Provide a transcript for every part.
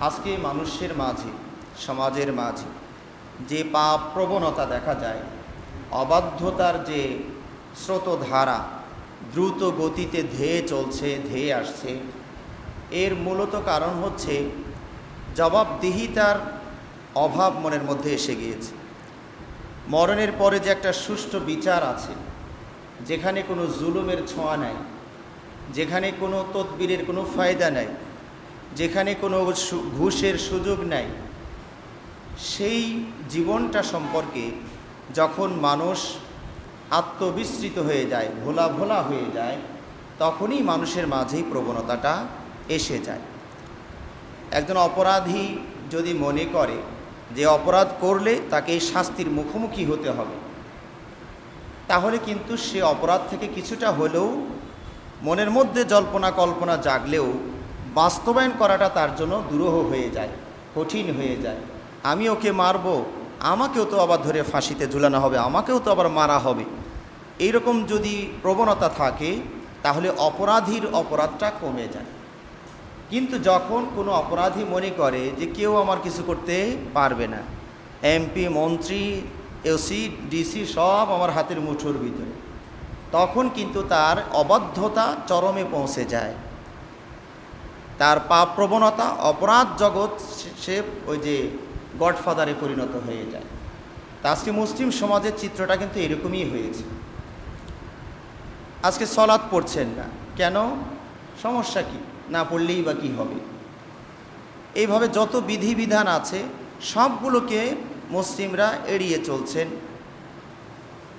আজকে মানুষের মাঝে, সমাজের মাঝে যে পাপ প্রবণতা দেখা যায়, অবাধ্যতার যে স্রোতধারা দ্রুত গতিতে ধেয়ে চলছে, ধেয়ে আসছে, এর মূলত কারণ হচ্ছে জবাবদিহিতার অভাব মনের মধ্যে এসে গিয়েছে। মরণের পরে যে একটা সুষ্ঠু বিচার আছে, যেখানে কোনো জুলুমের ছোঁয়া নাই, যেখানে কোনো তদবিরের কোনো ফায়দা নাই যেখানে কোনো ঘুষের সুযোগ নাই, সেই জীবনটা সম্পর্কে যখন মানুষ আত্মবিস্মৃত হয়ে যায়, ভোলা ভোলা হয়ে যায়, তখনই মানুষের মাঝেই প্রবণতাটা এসে যায়। একজন অপরাধী যদি মনে করে যে অপরাধ করলে তাকে শাস্তির মুখোমুখি হতে হবে, তাহলে কিন্তু সে অপরাধ থেকে কিছুটা হলেও মনের মধ্যে জল্পনা কল্পনা জাগলেও বাস্তবায়ন করাটা তার জন্য দুরূহ হয়ে যায়, কঠিন হয়ে যায়। আমি ওকে মারবো, আমাকেও তো আবার ধরে ফাঁসিতে ঝুলানো হবে, আমাকেও তো আবার মারা হবে। এইরকম যদি প্রবণতা থাকে, তাহলে অপরাধীর অপরাধটা কমে যায়। কিন্তু যখন কোনো অপরাধী মনে করে যে কেউ আমার কিছু করতে পারবে না এমপি মন্ত্রী এসি ডিসি সব আমার হাতের মুঠোর ভিতরে, তখন কিন্তু তার অবাধ্যতা চরমে পৌঁছে যায়। তার পাপ প্রবণতা, অপরাধ জগৎ সে- ওই যে গডফাদারে পরিণত হয়ে যায়। তা আজকে মুসলিম সমাজের চিত্রটা কিন্তু এরকমই হয়েছে। আজকে সলাৎ পড়ছেন না। কেন? সমস্যা কি? না পড়লেই বা কী হবে? এইভাবে যত বিধিবিধান আছে, সবগুলোকে মুসলিমরা এড়িয়ে চলছেন।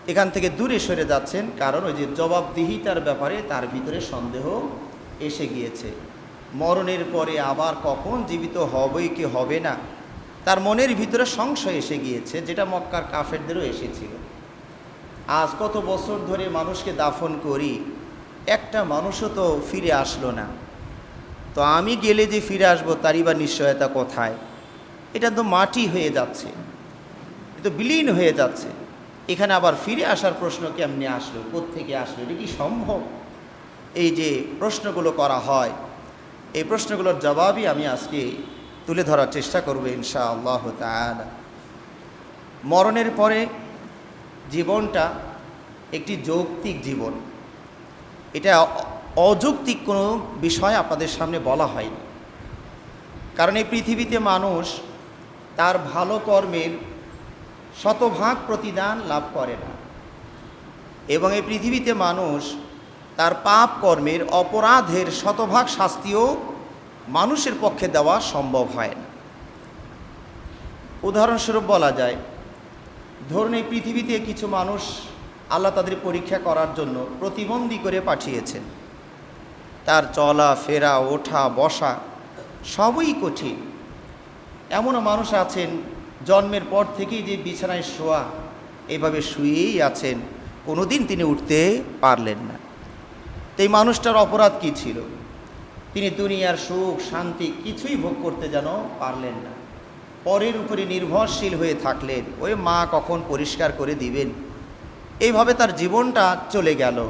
এখান থেকে দূরে সরে যাচ্ছেন, কারণ ওই যে জবাবদিহিতার ব্যাপারে তার ভিতরে সন্দেহ এসে গিয়েছে। মরণের পরে আবার কখন জীবিত হবে কি হবে না? তার মনের ভিতরে সংশয় এসে গিয়েছে, যেটা মক্কার কাফেরদেরও এসেছিল। আজ কত বছর ধরে মানুষকে দাফন করি, একটা মানুষও তো ফিরে আসলো না। তো আমি গেলে যে ফিরে আসব, তারই বা নিশ্চয়তা কোথায়? এটা তো মাটি হয়ে যাচ্ছে। এ তো বিলীন হয়ে যাচ্ছে। এখানে আবার ফিরে আসার প্রশ্ন কেমনি আসলো? থেকে আসলো? এটা কি সম্ভব? এই যে প্রশ্নগুলো করা হয় এই প্রশ্নগুলোর জবাবই আমি আজকে তুলে ধরার চেষ্টা করব ইনশা আল্লাহ মরণের পরে জীবনটা একটি যৌক্তিক জীবন। এটা অযৌক্তিক কোনো বিষয় আপনাদের সামনে বলা হয়নি। কারণ এই পৃথিবীতে মানুষ তার ভালো কর্মের শতভাগ প্রতিদান লাভ করে না। এবং এই পৃথিবীতে মানুষ তার পাপ কর্মের অপরাধের শতভাগ শাস্তিও মানুষের পক্ষে দেওয়া সম্ভব হয় না। উদাহরণস্বরূপ বলা যায়, ধরুন এই পৃথিবীতে কিছু মানুষ আল্লাহ তাদের পরীক্ষা করার জন্য প্রতিবন্ধী করে পাঠিয়েছেন। তার চলা, ফেরা, ওঠা, বসা সবই কঠিন। এমনও মানুষ আছেন, জন্মের পর থেকেই যে বিছানায় শোয়া, এভাবে শুয়েই আছেন, কোনোদিন তিনি উঠতে পারলেন না। তো এই মানুষটার অপরাধ কী ছিল? তিনি দুনিয়ার সুখ, শান্তি কিছুই ভোগ করতে যেন পারলেন না। পরের উপরে নির্ভরশীল হয়ে থাকলেন। ওই মা, কখন পরিষ্কার করে দিবেন? এইভাবে তার জীবনটা চলে গেল।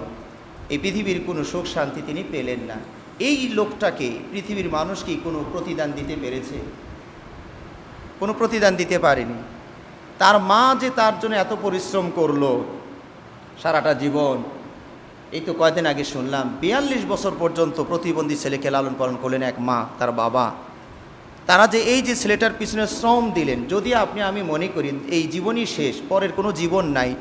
এই পৃথিবীর কোনো সুখ, শান্তি তিনি পেলেন না। এই লোকটাকে পৃথিবীর মানুষ কি কোনো প্রতিদান দিতে পেরেছে? কোনো প্রতিদান দিতে পারেনি। তার মা যে তার জন্য এত পরিশ্রম করল, সারাটা জীবন এই তো কয়দিন আগে শুনলাম, বিয়াল্লিশ বছর পর্যন্ত প্রতিবন্ধী ছেলেকে লালন পালন করলেন এক মা, তার বাবা। তারা যে এই যে ছেলেটার পিছনে শ্রম দিলেন, যদি আপনি, আমি মনে করি, এই জীবনই শেষ, পরের কোনো জীবন নাই,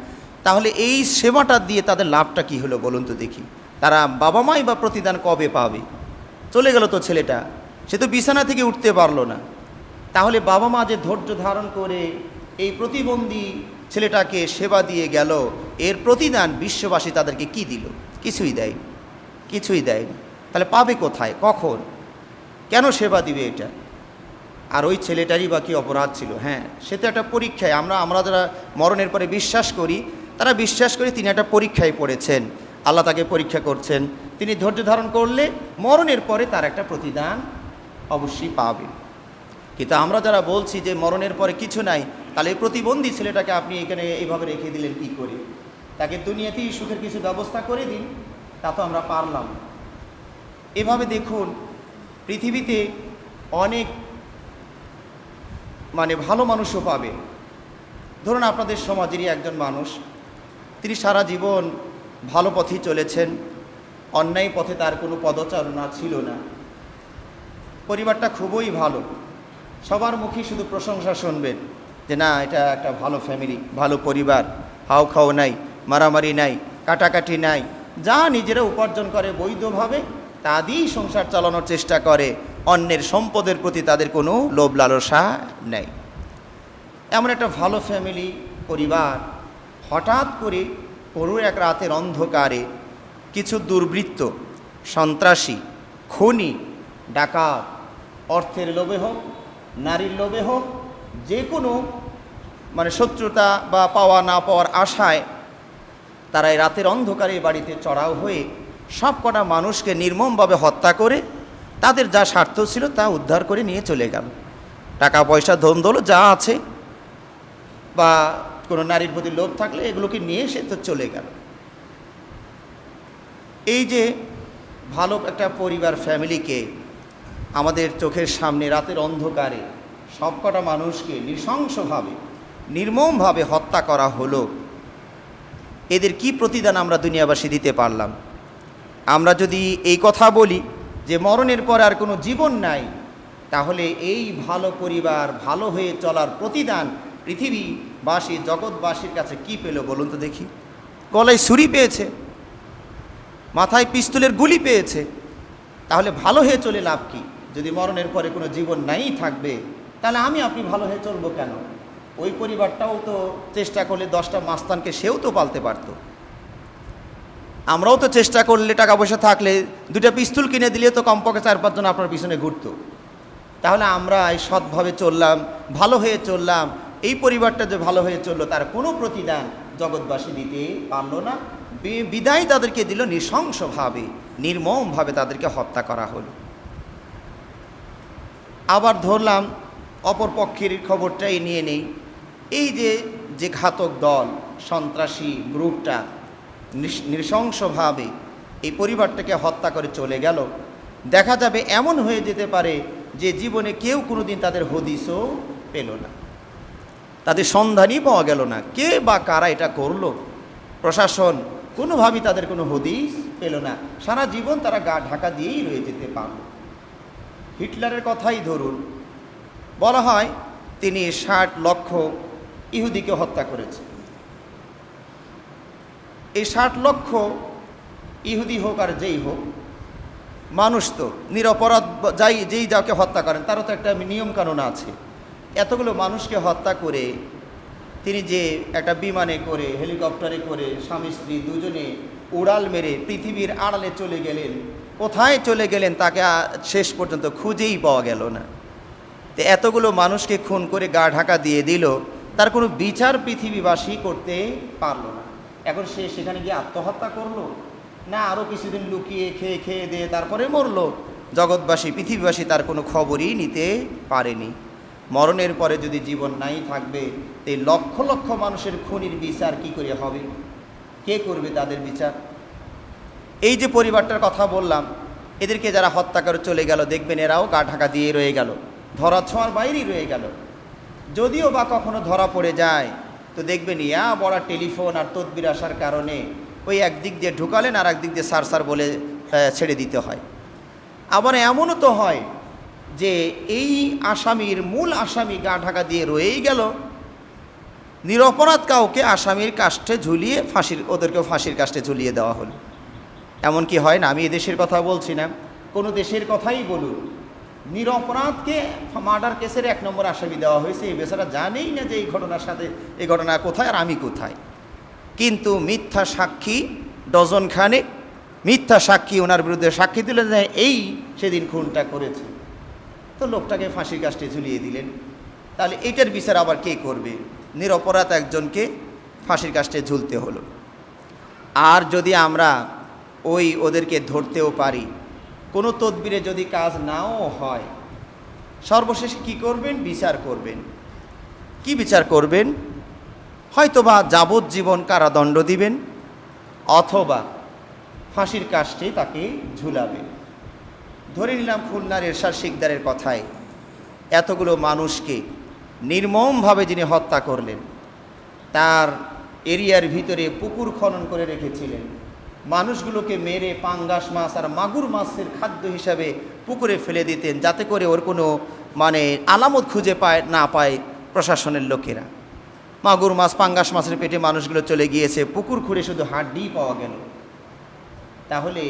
তাহলে এই সেবাটা দিয়ে তাদের লাভটা কি হলো বলুন তো দেখি। তারা বাবা মাই বা প্রতিদান কবে পাবে? চলে গেল তো ছেলেটা, সে তো বিছানা থেকে উঠতে পারল না। তাহলে বাবা মা যে ধৈর্য ধারণ করে এই প্রতিবন্ধী ছেলেটাকে সেবা দিয়ে গেল। এর প্রতিদান বিশ্ববাসী তাদেরকে কি দিল? কিছুই দেয়নি। কিছুই দেয়নি। তাহলে পাবে কোথায়? কখন? কেন সেবা দিবে এটা? আর ওই ছেলেটারই বা কি অপরাধ ছিল? হ্যাঁ সে তো একটা পরীক্ষায়। আমরা আমরা যারা মরণের পরে বিশ্বাস করি, তারা বিশ্বাস করি তিনি একটা পরীক্ষায় পড়েছেন। আল্লাহ তাকে পরীক্ষা করছেন। তিনি ধৈর্য ধারণ করলে মরণের পরে তার একটা প্রতিদান অবশ্যই পাবে। কিন্তু আমরা যারা বলছি যে মরণের পরে কিছু নাই তাহলে এই প্রতিবন্ধী ছেলেটাকে আপনি এখানে এইভাবে রেখে দিলেন কি করে? তাকে দুনিয়াতেই সুখের কিছু ব্যবস্থা করে দিন, তা তো আমরা পারলাম। এভাবে দেখুন, পৃথিবীতে অনেক মানে ভালো মানুষও পাবে। ধরুন আপনাদের সমাজেরই একজন মানুষ, তিনি সারা জীবন ভালো পথেই চলেছেন, অন্যায় পথে তার কোনো পদচারণা ছিল না। পরিবারটা খুবই ভালো, সবার মুখে শুধু প্রশংসা শুনবেন। যে না, এটা একটা ভালো ফ্যামিলি ভালো পরিবার, হাও খাও নাই, মারামারি নাই, কাটাকাটি নাই, যা নিজেরা উপার্জন করে বৈধভাবে তা দিয়েই সংসার চালানোর চেষ্টা করে, অন্যের সম্পদের প্রতি তাদের কোনো লোভ লালসা নেই। এমন একটা ভালো ফ্যামিলি পরিবার, হঠাৎ করে করুর এক রাতের অন্ধকারে কিছু দুর্বৃত্ত, সন্ত্রাসী, খুনি, ডাকাত, অর্থের লোভে হোক, নারীর লোভে হোক যে কোনো মানে শত্রুতা বা পাওয়া না পাওয়ার আশায় তারা এই রাতের অন্ধকারে বাড়িতে চড়াও হয়ে সব কটা মানুষকে নির্মমভাবে হত্যা করে তাদের যা স্বার্থ ছিল তা উদ্ধার করে নিয়ে চলে গেল। টাকা, পয়সা, ধন, দৌলত যা আছে বা কোনো নারীর প্রতি লোভ থাকলে এগুলোকে নিয়ে সে তো চলে গেল। এই যে ভালো একটা পরিবার ফ্যামিলিকে আমাদের চোখের সামনে রাতের অন্ধকারে সবকটা মানুষকে নৃশংসভাবে, নির্মমভাবে হত্যা করা হলো। এদের কি প্রতিদান আমরা দুনিয়াবাসী দিতে পারলাম? আমরা যদি এই কথা বলি যে মরণের পর আর কোনো জীবন নাই, তাহলে এই ভালো পরিবার, ভালো হয়ে চলার প্রতিদান পৃথিবীবাসী, জগৎবাসীর কাছে কি পেল বলুন তো দেখি? গলায় ছুরি পেয়েছে, মাথায় পিস্তলের গুলি পেয়েছে, তাহলে ভালো হয়ে চলে লাভ কি? যদি মরণের পরে কোনো জীবন নাই থাকবে তাহলে আমি আপনি ভালো হয়ে চলবো কেন? ওই পরিবারটাও তো চেষ্টা করলে দশটা মাস্তানকে সেও তো পালতে পারতো। আমরাও তো চেষ্টা করলে টাকা পয়সা থাকলে দুটা পিস্তল কিনে দিলে তো কমপক্ষে চার পাঁচজন আপনার পিছনে ঘুরতো। তাহলে আমরা এই সৎভাবে চললাম, ভালো হয়ে চললাম, এই পরিবারটা যে ভালো হয়ে চলল তার কোনো প্রতিদান জগৎবাসী দিতে পারল না। বিদায় তাদেরকে দিল নৃশংসভাবে, নির্মমভাবে তাদেরকে হত্যা করা হলো। আবার ধরলাম অপর পক্ষের খবরটাই নিয়ে নেই। এই যে যে ঘাতক দল, সন্ত্রাসী গ্রুপটা নৃশংসভাবে এই পরিবারটাকে হত্যা করে চলে গেল, দেখা যাবে এমন হয়ে যেতে পারে যে জীবনে কেউ কোনোদিন তাদের হদিসও পেল না। তাদের সন্ধানই পাওয়া গেল না, কে বা কারা এটা করল? প্রশাসন কোনোভাবেই তাদের কোনো হদিস পেল না, সারা জীবন তারা গা ঢাকা দিয়েই রয়ে যেতে পারল। হিটলারের কথাই ধরুন বলা হয় তিনি ষাট লক্ষ ইহুদিকে হত্যা করেছে। এই ষাট লক্ষ ইহুদি হোক আর যেই হোক, মানুষ তো নিরপরাধ যাই, যেই যাকে হত্যা করেন, তারও তো একটা নিয়মকানুন আছে। এতগুলো মানুষকে হত্যা করে তিনি যে একটা বিমানে করে, হেলিকপ্টারে করে স্বামী, স্ত্রী দুজনে উড়াল মেরে পৃথিবীর আড়ালে চলে গেলেন, কোথায় চলে গেলেন, তাকে শেষ পর্যন্ত খুঁজেই পাওয়া গেল না। তো এতগুলো মানুষকে খুন করে গা ঢাকা দিয়ে দিল, তার কোনো বিচার পৃথিবীবাসী করতে পারল না। এখন সে সেখানে গিয়ে আত্মহত্যা করল, না আরও কিছুদিন লুকিয়ে খেয়ে খেয়ে দিয়ে তারপরে মরলো। জগৎবাসী, পৃথিবীবাসী তার কোনো খবরই নিতে পারেনি। মরণের পরে যদি জীবন নাই থাকবে, তো লক্ষ লক্ষ মানুষের খুনির বিচার কি করে হবে? কে করবে তাদের বিচার? এই যে পরিবারটার কথা বললাম, এদেরকে যারা হত্যা করে চলে গেল, দেখবেন এরাও গা ঢাকা দিয়ে রয়ে গেল। ধরা ছোঁয়ার বাইরেই রয়ে গেল। যদিও বা কখনো ধরা পড়ে যায়, তো দেখবেন, ইয়া বড়া টেলিফোন আর তদবির আসার কারণে ওই একদিক দিয়ে ঢুকালেন আর একদিক দিয়ে সার বলে ছেড়ে দিতে হয়। আবার এমনও তো হয় যে এই আসামির মূল আসামি গা ঢাকা দিয়ে রয়েই গেল। নিরপরাধ কাউকে আসামির কাষ্টে ঝুলিয়ে ফাঁসির, ওদেরকেও ফাঁসির কাষ্টে ঝুলিয়ে দেওয়া হলো। এমন কি হয় না? আমি এ দেশের কথা বলছি না। কোনো দেশের কথাই বলুন। নিরপরাধকে মার্ডার কেসের এক নম্বর আসামি দেওয়া হয়েছে। এই বেচারা জানেই না যে এই ঘটনার সাথে, এই ঘটনা কোথায় আর আমি কোথায়। কিন্তু মিথ্যা সাক্ষী ডজন খানে, মিথ্যা সাক্ষী ওনার বিরুদ্ধে সাক্ষী দিলেন যে এই সেদিন খুনটা করেছে। তো লোকটাকে ফাঁসির কাষ্টে ঝুলিয়ে দিলেন। তাহলে এটার বিচার আবার কে করবে? নিরপরাধ একজনকে ফাঁসির কাষ্টে ঝুলতে হলো। আর যদি আমরা ওই ওদেরকে ধরতেও পারি কোনো তদবিরে যদি কাজ নাও হয়, সর্বশেষে কি করবেন? বিচার করবেন। কি বিচার করবেন? হয়তোবা যাবজ্জীবন কারাদণ্ড দিবেন, অথবা ফাঁসির কাষ্টে তাকে ঝুলাবেন। ধরে নিলাম খুলনার এরশাদ শিকদারের কথায়, এতগুলো মানুষকে নির্মমভাবে যিনি হত্যা করলেন, তার এরিয়ার ভিতরে পুকুর খনন করে রেখেছিলেন মানুষগুলোকে মেরে পাঙ্গাস মাছ আর মাগুর মাছের খাদ্য হিসাবে পুকুরে ফেলে দিতেন, যাতে করে ওর কোনো মানে আলামত খুঁজে পায়, না পায় প্রশাসনের লোকেরা। মাগুর মাছ, পাঙ্গাস মাছের পেটে মানুষগুলো চলে গিয়েছে, পুকুর খুঁড়ে শুধু হাড্ডি পাওয়া গেল। তাহলে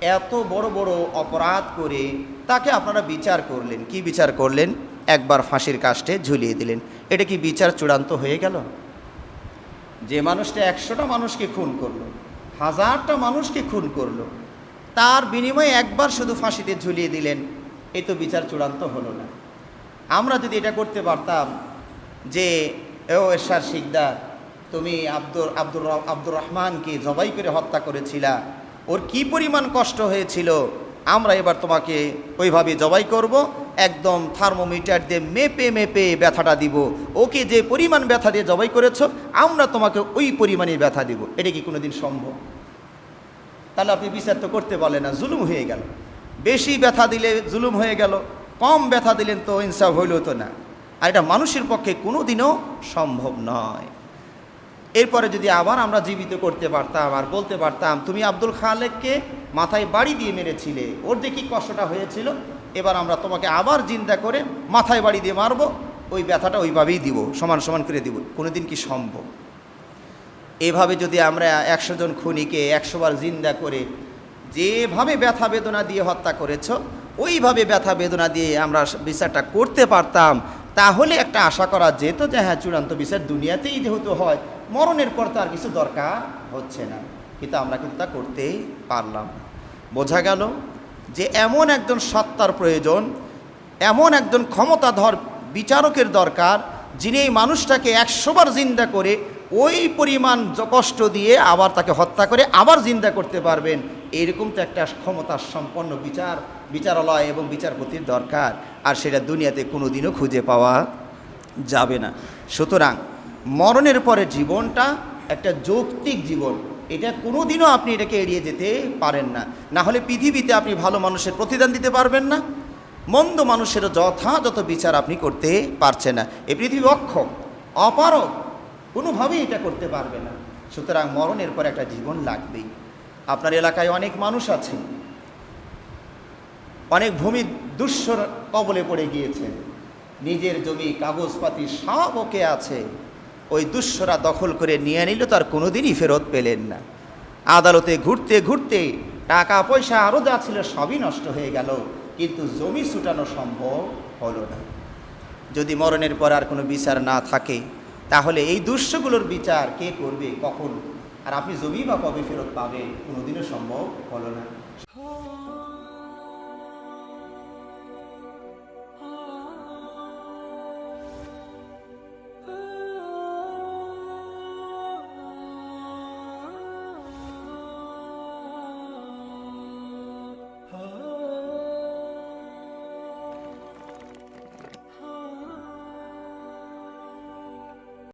এত বড় বড় অপরাধ করে তাকে আপনারা বিচার করলেন। কি বিচার করলেন? একবার ফাঁসির কাস্টে ঝুলিয়ে দিলেন। এটা কি বিচার চূড়ান্ত হয়ে গেল? যে মানুষটা একশোটা মানুষকে খুন করল হাজারটা মানুষকে খুন করল। তার বিনিময়ে একবার শুধু ফাঁসিতে ঝুলিয়ে দিলেন। এই তো বিচার চূড়ান্ত হলো না। আমরা যদি এটা করতে পারতাম যে, ও এরশার শিকদার, তুমি আব্দুর আব্দুর আব্দুর রহমানকে জবাই করে হত্যা করেছিলা। ওর কি পরিমাণ কষ্ট হয়েছিল? আমরা এবার তোমাকে ওইভাবে জবাই করব। একদম থার্মোমিটার দিয়ে মেপে মেপে ব্যথাটা দিব। ওকে যে পরিমাণ ব্যথা দিয়ে জবাই করেছ, আমরা তোমাকে ওই পরিমাণে ব্যথা দিব। এটা কি কোনোদিন সম্ভব? তাহলে আপনি বিচার তো করতে পারলেন না, জুলুম হয়ে গেল। বেশি ব্যথা দিলে জুলুম হয়ে গেল, কম ব্যথা দিলেন তো ইনসাফ হইল তো না। আর এটা মানুষের পক্ষে কোনো দিনও সম্ভব নয়। এরপরে যদি আবার আমরা জীবিত করতে পারতাম আর বলতে পারতাম, তুমি আব্দুল খালেককে মাথায় বাড়ি দিয়ে মেরেছিলে, ওর যে কী কষ্টটা হয়েছিল, এবার আমরা তোমাকে আবার জিন্দা করে মাথায় বাড়ি দিয়ে মারবো, ওই ব্যথাটা ওইভাবেই দিব, সমান সমান করে দিব। কোনোদিন কি সম্ভব? এভাবে যদি আমরা একশো জন খুনিকে একশোবার জিন্দা করে যেভাবে ব্যথা বেদনা দিয়ে হত্যা করেছ, ওইভাবে ব্যথা বেদনা দিয়ে আমরা বিচারটা করতে পারতাম, তাহলে একটা আশা করা যেত যে হ্যাঁ চূড়ান্ত বিচার দুনিয়াতেই যেহেতু হয়, মরণের পর তো আর কিছু দরকার হচ্ছে না। কিন্তু আমরা কিন্তু তা করতেই পারলাম বোঝা গেল যে এমন একজন সত্তার প্রয়োজন, এমন একজন ক্ষমতাধর বিচারকের দরকার, যিনি এই মানুষটাকে একশোবার জিন্দা করে ওই পরিমাণ কষ্ট দিয়ে আবার তাকে হত্যা করে আবার জিন্দা করতে পারবেন। এরকম তো একটা ক্ষমতা সম্পন্ন বিচার, বিচারালয় এবং বিচারপতির দরকার। আর সেটা দুনিয়াতে কোনো দিনও খুঁজে পাওয়া যাবে না। সুতরাং মরণের পরে জীবনটা একটা যৌক্তিক জীবন। এটা কোনো দিনও আপনি এটাকে এড়িয়ে যেতে পারেন না। না হলে পৃথিবীতে আপনি ভালো মানুষের প্রতিদান দিতে পারবেন না। মন্দ মানুষেরও যথাযথ বিচার আপনি করতে পারছেন না। এই পৃথিবী অক্ষম অপারক কোনোভাবেই এটা করতে পারবে না। সুতরাং মরণের পর একটা জীবন লাগবেই। আপনার এলাকায় অনেক মানুষ আছে। অনেক ভূমি দুঃস্বর কবলে পড়ে গিয়েছেন নিজের জমি, কাগজপাতি সব ওকে আছে। ওই দুঃস্বরা দখল করে নিয়ে নিল, তার কোনোদিনই ফেরত পেলেন না। আদালতে ঘুরতে ঘুরতে টাকা, পয়সা আরও যা ছিল সবই নষ্ট হয়ে গেল। কিন্তু জমি ছুটানো সম্ভব হলো না। যদি মরণের পর আর কোনো বিচার না থাকে তাহলে এই দৃশ্যগুলোর বিচার কে করবে, কখন? আর আপনি জমি বা কবে ফেরত পাবেন, কোনোদিনও সম্ভব হলো না।